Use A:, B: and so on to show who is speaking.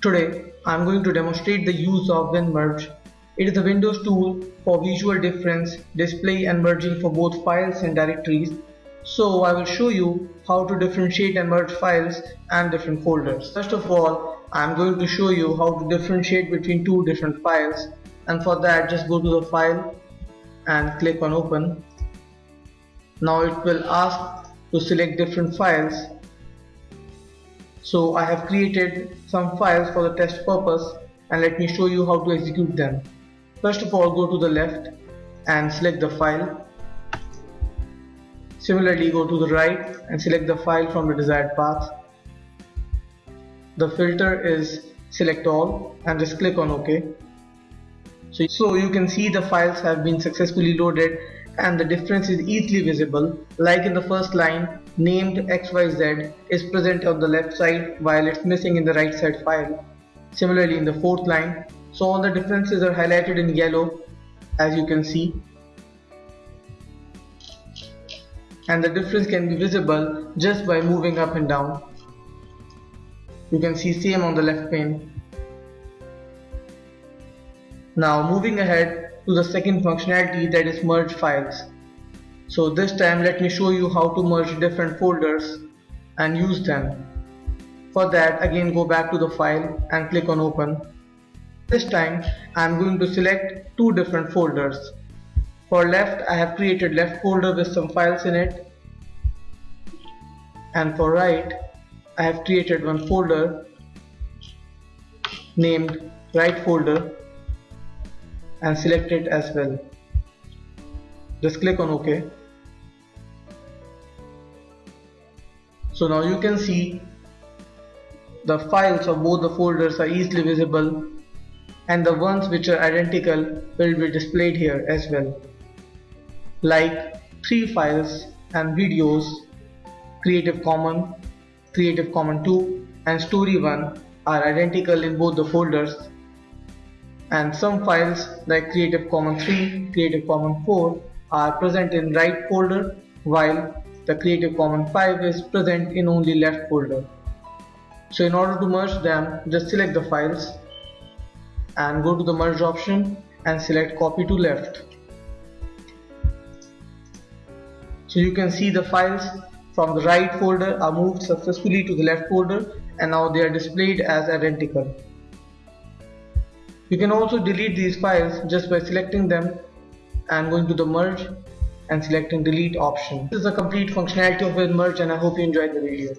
A: Today I am going to demonstrate the use of WinMerge. It is a Windows tool for visual difference, display and merging for both files and directories. So I will show you how to differentiate and merge files and different folders. First of all I am going to show you how to differentiate between two different files and for that just go to the file and click on open. Now it will ask to select different files so I have created some files for the test purpose and let me show you how to execute them. First of all go to the left and select the file. Similarly go to the right and select the file from the desired path. The filter is select all and just click on OK. So, so you can see the files have been successfully loaded and the difference is easily visible like in the first line named xyz is present on the left side while it's missing in the right side file. Similarly in the fourth line, so all the differences are highlighted in yellow as you can see and the difference can be visible just by moving up and down. You can see same on the left pane. Now moving ahead to the second functionality that is merge files. So this time let me show you how to merge different folders and use them. For that again go back to the file and click on open. This time I am going to select two different folders. For left I have created left folder with some files in it and for right I have created one folder named right folder and select it as well. Just click on OK. So now you can see the files of both the folders are easily visible and the ones which are identical will be displayed here as well. Like three files and videos, Creative Commons, Creative Commons 2 and Story 1 are identical in both the folders and some files like Creative Commons 3, Creative Commons 4 are present in right folder while the Creative Commons 5 is present in only left folder. So in order to merge them, just select the files and go to the merge option and select copy to left. So you can see the files from the right folder are moved successfully to the left folder and now they are displayed as identical. You can also delete these files just by selecting them and going to the merge and selecting delete option. This is a complete functionality of WinMerge and I hope you enjoyed the video.